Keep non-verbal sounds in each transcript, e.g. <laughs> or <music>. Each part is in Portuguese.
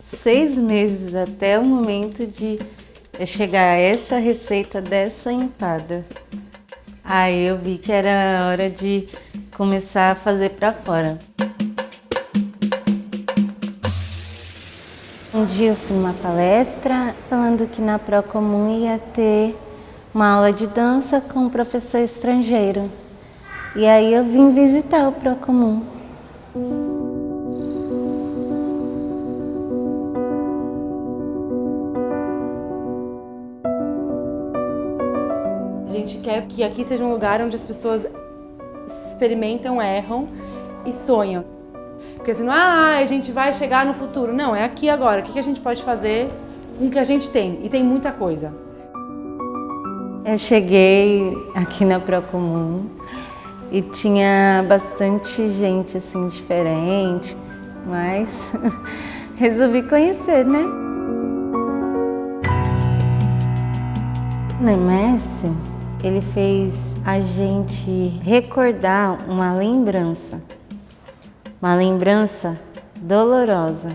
seis meses até o momento de chegar a essa receita dessa empada. Aí eu vi que era hora de começar a fazer para fora. Um dia eu fui numa palestra falando que na Procomum ia ter uma aula de dança com um professor estrangeiro. E aí eu vim visitar o Procomum. Gente quer que aqui seja um lugar onde as pessoas experimentam, erram e sonham. Porque senão, ah, a gente vai chegar no futuro. Não, é aqui agora. O que a gente pode fazer com o que a gente tem? E tem muita coisa. Eu cheguei aqui na Procomum e tinha bastante gente assim diferente, mas <laughs> resolvi conhecer, né? No MS, ele fez a gente recordar uma lembrança, uma lembrança dolorosa.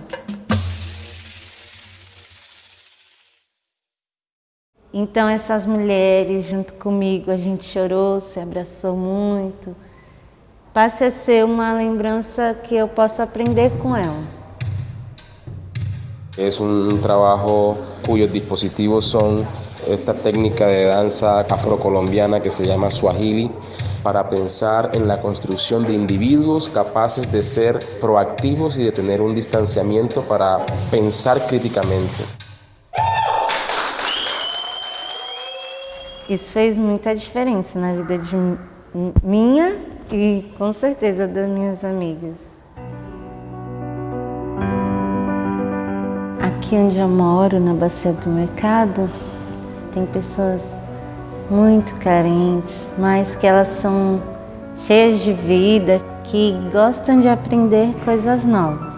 Então essas mulheres junto comigo, a gente chorou, se abraçou muito. Passe a ser uma lembrança que eu posso aprender com ela. É um trabalho cujos dispositivos são esta técnica de dança afrocolombiana que se llama Swahili para pensar en la construcción de individuos capaces de ser proactivos y de tener un distanciamiento para pensar críticamente. Isso fez muita diferença na vida de minha e com certeza das minhas amigas. Aqui onde eu moro, na Bacia do Mercado, tem pessoas muito carentes, mas que elas são cheias de vida, que gostam de aprender coisas novas.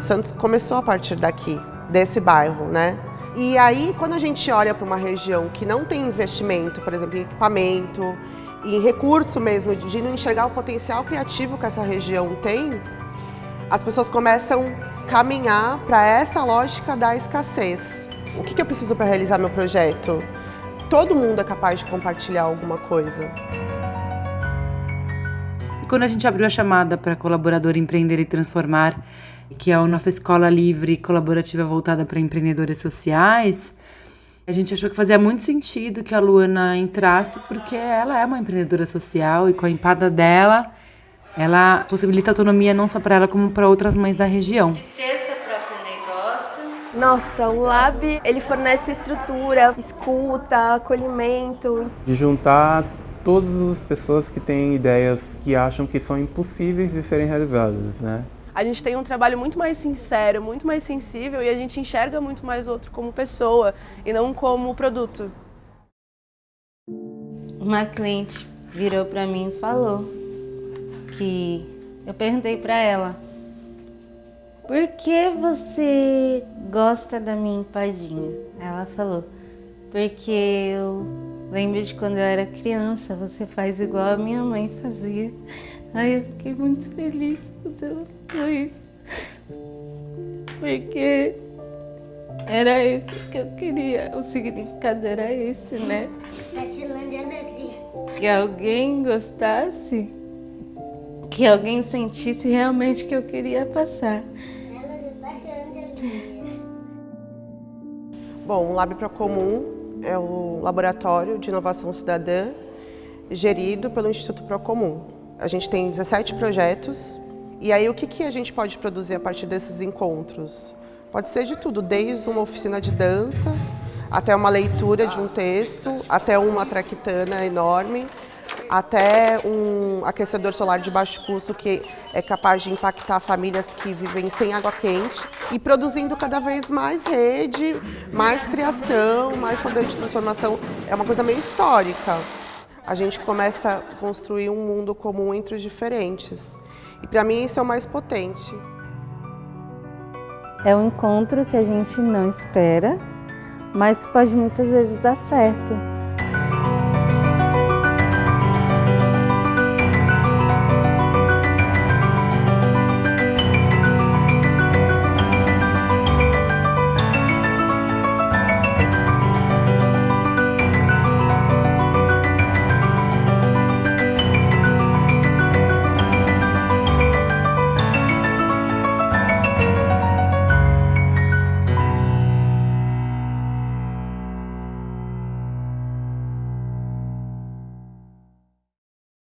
Santos começou a partir daqui, desse bairro, né? E aí, quando a gente olha para uma região que não tem investimento, por exemplo, em equipamento, em recurso mesmo, de não enxergar o potencial criativo que essa região tem, as pessoas começam caminhar para essa lógica da escassez. O que, que eu preciso para realizar meu projeto? Todo mundo é capaz de compartilhar alguma coisa. E quando a gente abriu a chamada para colaborador empreender e transformar, que é a nossa escola livre colaborativa voltada para empreendedores sociais, a gente achou que fazia muito sentido que a Luana entrasse, porque ela é uma empreendedora social e com a empada dela, ela possibilita autonomia não só para ela, como para outras mães da região. De ter seu próprio negócio. Nossa, o Lab, ele fornece estrutura, escuta, acolhimento. De juntar todas as pessoas que têm ideias que acham que são impossíveis de serem realizadas, né? a gente tem um trabalho muito mais sincero, muito mais sensível e a gente enxerga muito mais o outro como pessoa e não como produto. Uma cliente virou para mim e falou que eu perguntei para ela por que você gosta da minha empadinha? Ela falou porque eu lembro de quando eu era criança, você faz igual a minha mãe fazia. Aí eu fiquei muito feliz quando ela falou isso. Porque era isso que eu queria, o significado era esse, né? Que alguém gostasse, que alguém sentisse realmente o que eu queria passar. Bom, o Lab Procomum é o laboratório de inovação cidadã gerido pelo Instituto Procomum. A gente tem 17 projetos. E aí o que, que a gente pode produzir a partir desses encontros? Pode ser de tudo, desde uma oficina de dança, até uma leitura de um texto, até uma traquitana enorme, até um aquecedor solar de baixo custo que é capaz de impactar famílias que vivem sem água quente e produzindo cada vez mais rede, mais criação, mais poder de transformação. É uma coisa meio histórica a gente começa a construir um mundo comum entre os diferentes. E para mim isso é o mais potente. É um encontro que a gente não espera, mas pode muitas vezes dar certo.